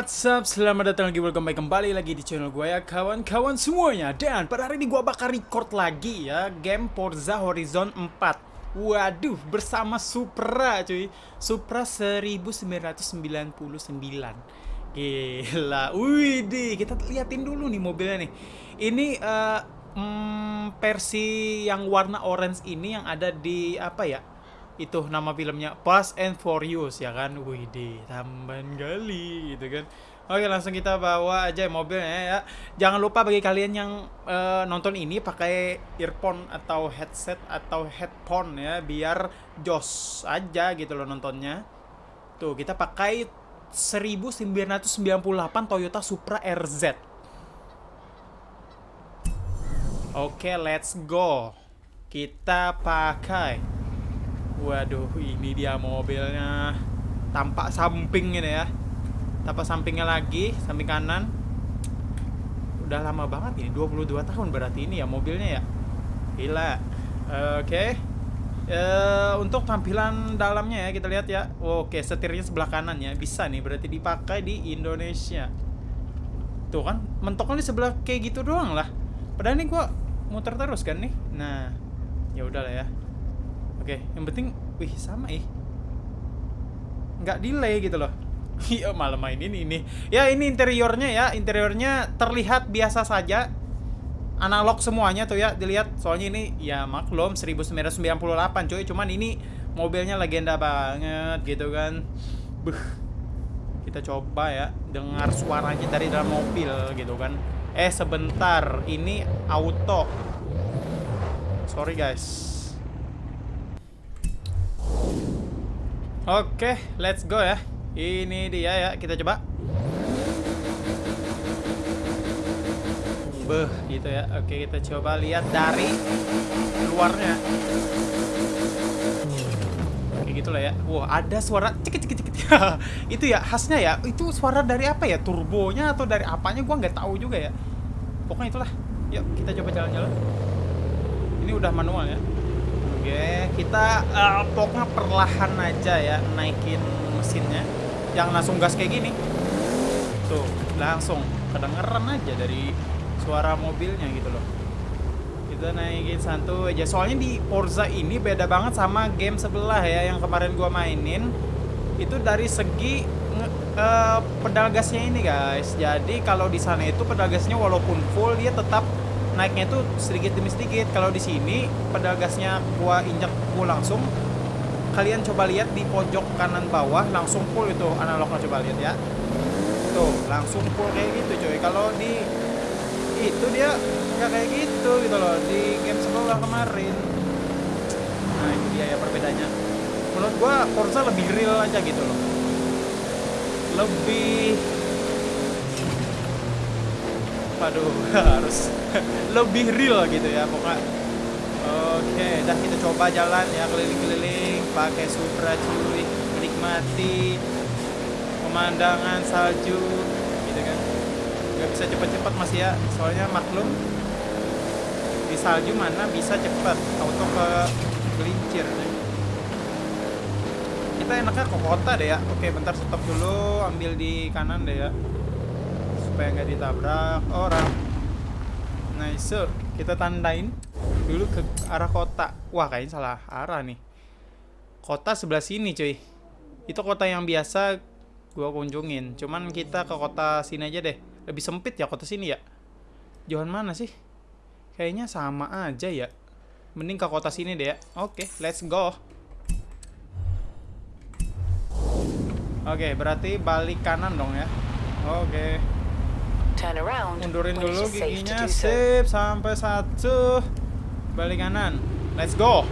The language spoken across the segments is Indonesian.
What's up? Selamat datang lagi, welcome back kembali lagi di channel gue ya kawan-kawan semuanya. Dan pada hari ini gue bakal record lagi ya Game Forza Horizon 4 Waduh, bersama Supra cuy. Supra 1999 Gila, widih Kita liatin dulu nih mobilnya nih. Ini uh, mm, versi yang warna orange ini yang ada di apa ya itu nama filmnya Fast and Furious ya kan? Widih tambahan kali gitu kan? Oke langsung kita bawa aja mobilnya ya. Jangan lupa bagi kalian yang uh, nonton ini pakai earphone atau headset atau headphone ya. Biar jos aja gitu loh nontonnya. Tuh kita pakai 1998 Toyota Supra RZ Oke let's go. Kita pakai Waduh, ini dia mobilnya. Tampak samping ini ya. Tampak sampingnya lagi, samping kanan. Udah lama banget ini, 22 tahun berarti ini ya mobilnya ya. Gila. Oke. Okay. Uh, eh, untuk tampilan dalamnya ya kita lihat ya. Oke, okay, setirnya sebelah kanan ya. Bisa nih berarti dipakai di Indonesia. Tuh kan, mentoknya di sebelah kayak gitu doang lah. Padahal ini gua muter terus kan nih. Nah, ya udahlah ya. Oke, yang penting, wih sama ih. Nggak delay gitu loh. Iya malah main ini ini. Ya ini interiornya ya, interiornya terlihat biasa saja. Analog semuanya tuh ya, dilihat. Soalnya ini ya maklum 1998 cuy, cuman ini mobilnya legenda banget gitu kan. Buh. Kita coba ya dengar suaranya dari dalam mobil gitu kan. Eh sebentar, ini auto. Sorry guys. Oke, let's go ya. Ini dia ya, kita coba. Beh, gitu ya. Oke, kita coba lihat dari luarnya. Oke, gitu lah ya. Wah, ada suara cekit cekit cekit. itu ya khasnya ya. Itu suara dari apa ya? Turbonya atau dari apanya gua nggak tahu juga ya. Pokoknya itulah. Yuk, kita coba jalan-jalan. Ini udah manual ya. Oke, kita uh, pokoknya perlahan aja ya naikin mesinnya. Jangan langsung gas kayak gini. Tuh, langsung kedengeran aja dari suara mobilnya gitu loh. Kita naikin satu aja. Soalnya di Forza ini beda banget sama game sebelah ya yang kemarin gua mainin. Itu dari segi uh, pedal gasnya ini guys. Jadi kalau di sana itu pedal gasnya walaupun full dia tetap naiknya itu sedikit demi sedikit. Kalau di sini pedal gasnya gua injak gua langsung kalian coba lihat di pojok kanan bawah langsung full itu analognya coba lihat ya. Tuh langsung full kayak gitu coy. Kalau di itu dia nggak kayak gitu gitu loh di game sebelah kemarin. Nah ini dia ya perbedaannya. Menurut gua Forza lebih real aja gitu loh. Lebih Waduh, harus lebih real gitu ya pokoknya. Oke, dah kita coba jalan ya keliling-keliling pakai Supra cuy, menikmati pemandangan salju gitu kan. Gak bisa cepat-cepat Mas ya, soalnya maklum di salju mana bisa cepat auto ke gelincir. Kita enaknya ke kota deh ya. Oke, bentar stop dulu, ambil di kanan deh ya supaya nggak ditabrak? Orang. Nice so, kita tandain dulu ke arah kota. Wah kayaknya salah arah nih. Kota sebelah sini cuy. Itu kota yang biasa gua kunjungin. Cuman kita ke kota sini aja deh. Lebih sempit ya kota sini ya? Jauhan mana sih? Kayaknya sama aja ya. Mending ke kota sini deh ya. Oke let's go. Oke berarti balik kanan dong ya? Oke Mundurin dulu giginya, sip sampai satu. Balik kanan. Let's go.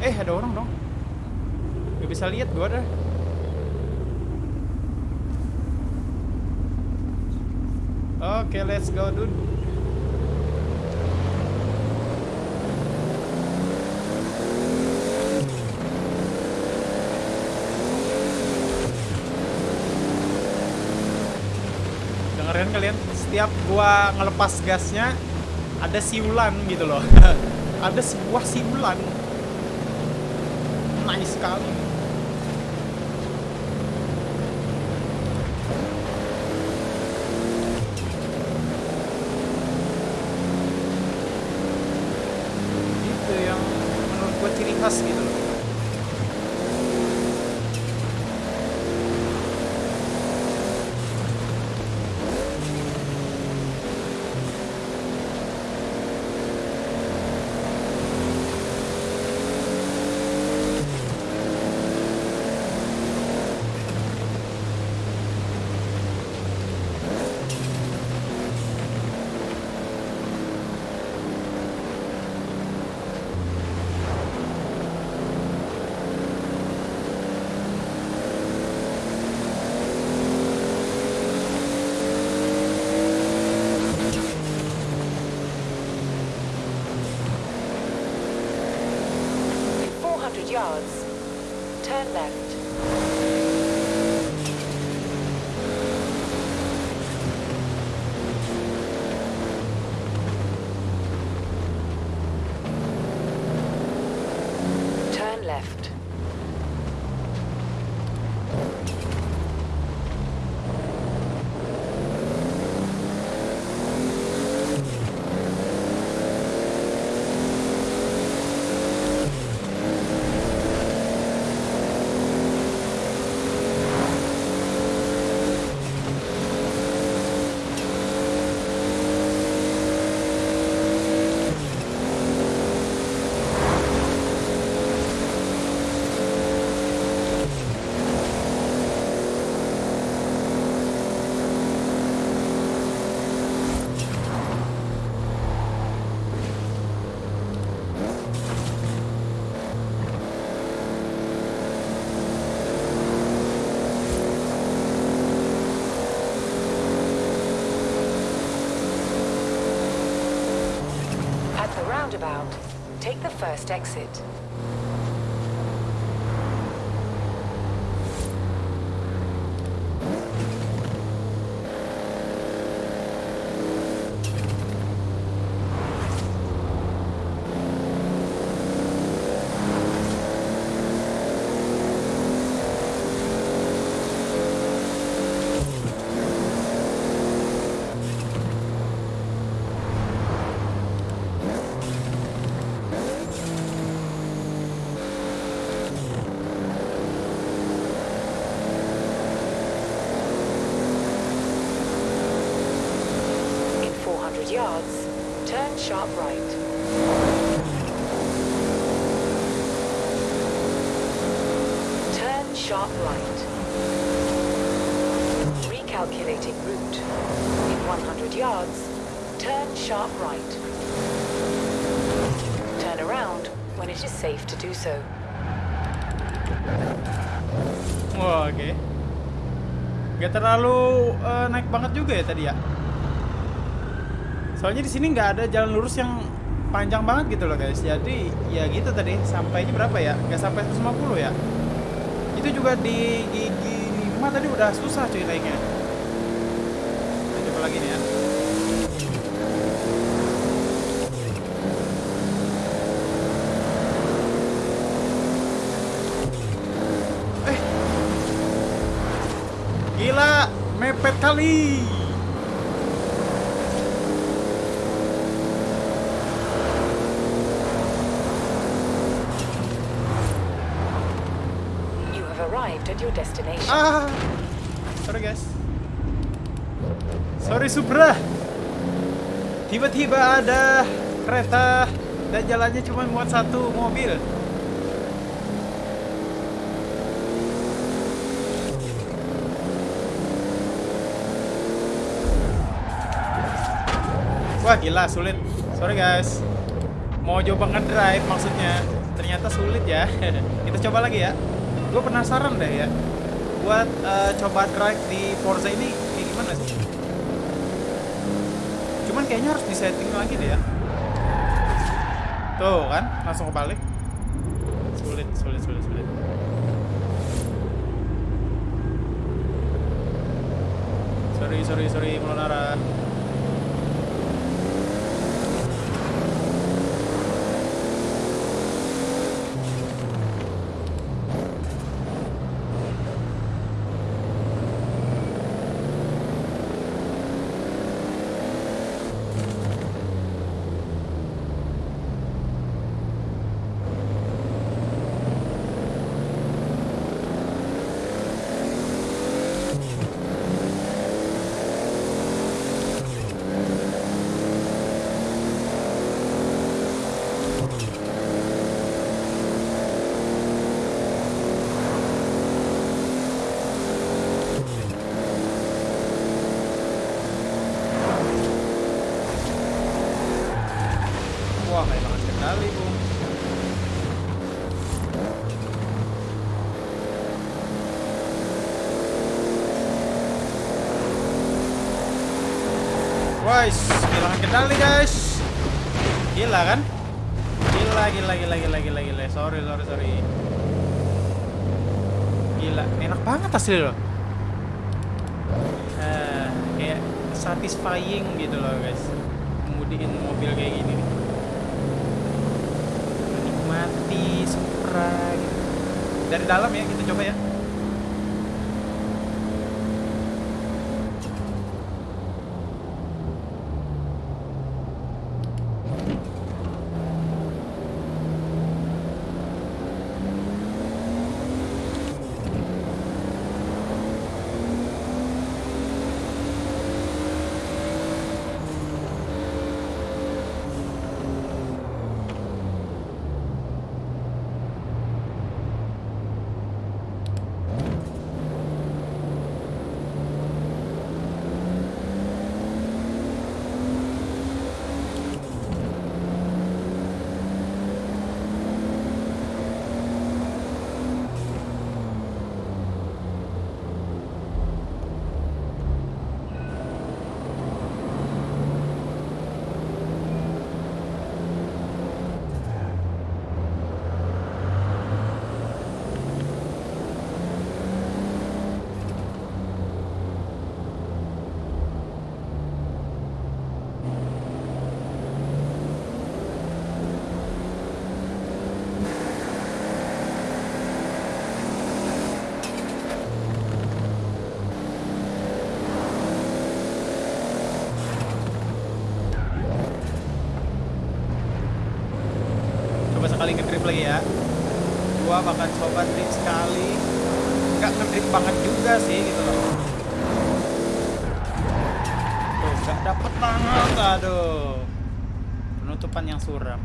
Eh, ada orang dong. Gak bisa lihat gua dah. Oke, okay, let's go, dude. setiap gua ngelepas gasnya ada siulan gitu loh. Ada sebuah siulan nice sekali. Itu yang menurut gua ciri khas gitu. Turn left. Turn left. At the roundabout, take the first exit. In 400 yards, turn sharp right. Turn sharp right. Recalculating route. In 100 yards, turn sharp right. Turn around when it is safe to do so. Wah, oke. Gak terlalu eh, naik banget juga ya tadi ya. Soalnya di sini nggak ada jalan lurus yang panjang banget gitu loh guys. Jadi ya gitu tadi sampainya berapa ya? Nggak sampai 150 ya. Itu juga di gigi 5 tadi udah susah cuy naiknya. Kita coba lagi nih ya. Eh. Gila, mepet kali. You at your destination. Ah. Sorry guys. Sorry Supra. Tiba-tiba ada kereta dan jalannya cuma muat satu mobil. Wah gila sulit. Sorry guys. Mau coba ngedrive maksudnya. Ternyata sulit ya. Kita coba lagi ya. Gue penasaran deh ya. Buat eh, coba drive di Forza ini kayak gimana sih? Cuman kayaknya harus disetting lagi deh ya. Tuh kan, langsung kebalik. Sulit, sulit, sulit, sulit. Sorry, sorry, sorry, Melonara. Kali, Bung. Guys, kendali guys. Gila kan? Gila, gila, gila, gila, gila, gila. Sorry, sorry, sorry. Gila, enak banget asli loh. Eh, kayak satisfying gitu loh guys. Kemudian mobil kayak gini nih. Menikmati Supra gitu. Dari dalam ya, kita coba ya. Coba sekali ngedrip lagi ya. Gua bakal coba drip sekali. Nggak ngedrip banget juga sih gitu loh. Tuh, nggak dapet banget. Aduh. Penutupan yang suram.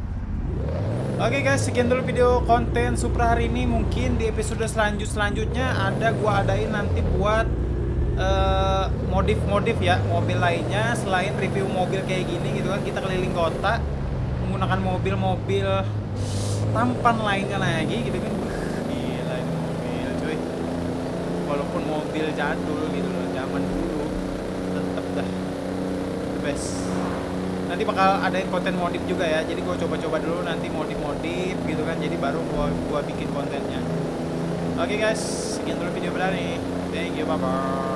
Oke guys, sekian dulu video konten Supra hari ini. Mungkin di episode selanjut selanjutnya ada gua adain nanti buat eh, modif-modif ya mobil lainnya selain review mobil kayak gini gitu kan kita keliling kota menggunakan mobil-mobil tampan lainnya lagi gitu kan. Gila ini mobil cuy. Walaupun mobil jadul gitu loh zaman dulu tetep dah the best. Nanti bakal adain konten modif juga ya jadi gua coba-coba dulu nanti modif-modif gitu kan jadi baru gua gua bikin kontennya. Oke guys sekian dulu video berani. Thank you bye bye